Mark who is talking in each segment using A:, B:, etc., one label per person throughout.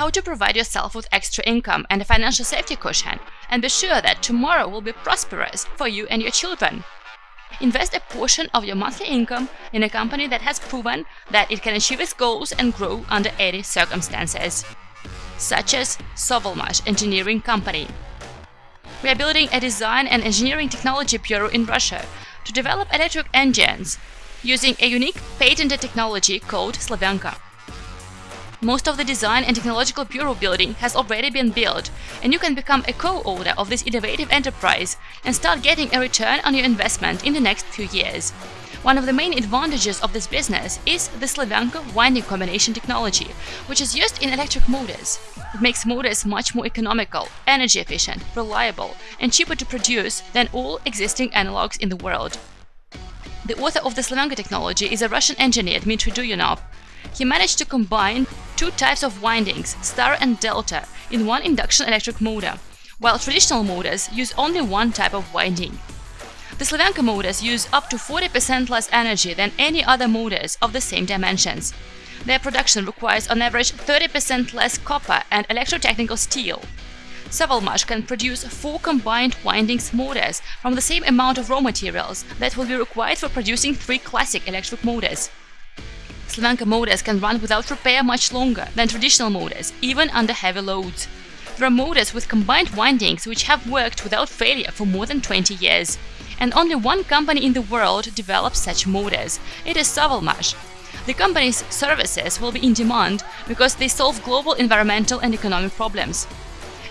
A: how to provide yourself with extra income and a financial safety cushion, and be sure that tomorrow will be prosperous for you and your children. Invest a portion of your monthly income in a company that has proven that it can achieve its goals and grow under any circumstances, such as Sovelmash Engineering Company. We are building a design and engineering technology bureau in Russia to develop electric engines using a unique patented technology called Slavyanka. Most of the design and technological bureau building has already been built, and you can become a co-owner of this innovative enterprise and start getting a return on your investment in the next few years. One of the main advantages of this business is the Slavyanka winding combination technology, which is used in electric motors. It makes motors much more economical, energy efficient, reliable, and cheaper to produce than all existing analogs in the world. The author of the Slavyanka technology is a Russian engineer Dmitry Duyunov. He managed to combine two types of windings, star and delta, in one induction electric motor, while traditional motors use only one type of winding. The Slavyanka motors use up to 40% less energy than any other motors of the same dimensions. Their production requires on average 30% less copper and electrotechnical steel. Sovelmash can produce four combined windings motors from the same amount of raw materials that will be required for producing three classic electric motors. Slavyanka motors can run without repair much longer than traditional motors, even under heavy loads. There are motors with combined windings which have worked without failure for more than 20 years. And only one company in the world develops such motors. It is Sovelmash. The company's services will be in demand because they solve global environmental and economic problems.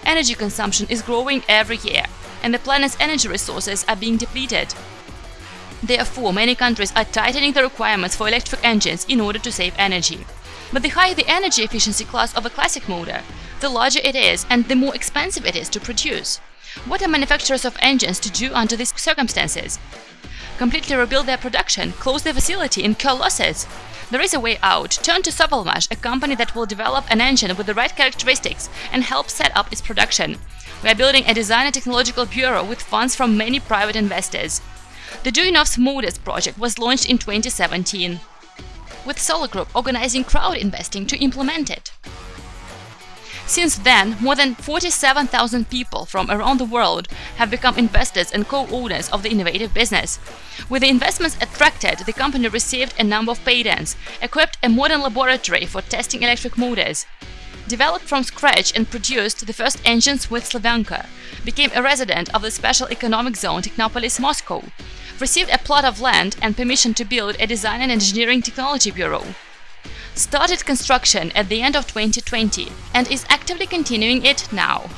A: Energy consumption is growing every year, and the planet's energy resources are being depleted. Therefore, many countries are tightening the requirements for electric engines in order to save energy. But the higher the energy efficiency class of a classic motor, the larger it is and the more expensive it is to produce. What are manufacturers of engines to do under these circumstances? Completely rebuild their production, close their facility, incur losses? There is a way out. Turn to Sovelmash, a company that will develop an engine with the right characteristics and help set up its production. We are building a design and technological bureau with funds from many private investors. The Duyunov's Motors project was launched in 2017, with Solar Group organizing crowd investing to implement it. Since then, more than 47,000 people from around the world have become investors and co-owners of the innovative business. With the investments attracted, the company received a number of patents, equipped a modern laboratory for testing electric motors, developed from scratch and produced the first engines with Slavyanka, became a resident of the Special Economic Zone Technopolis Moscow, received a plot of land and permission to build a design and engineering technology bureau, started construction at the end of 2020 and is actively continuing it now.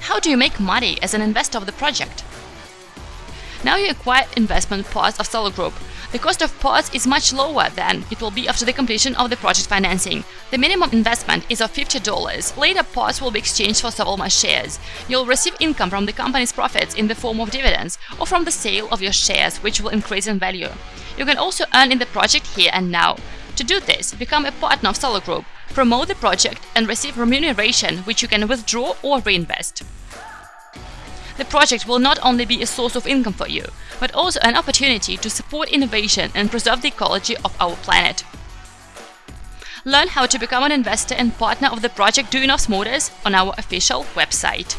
A: How do you make money as an investor of the project? Now you acquire investment parts of Solar Group. The cost of parts is much lower than it will be after the completion of the project financing. The minimum investment is of $50. Later parts will be exchanged for Sovelmash shares. You'll receive income from the company's profits in the form of dividends or from the sale of your shares, which will increase in value. You can also earn in the project here and now. To do this, become a partner of Solar Group, promote the project and receive remuneration which you can withdraw or reinvest. The project will not only be a source of income for you, but also an opportunity to support innovation and preserve the ecology of our planet. Learn how to become an investor and partner of the project Duyunov's Motors on our official website.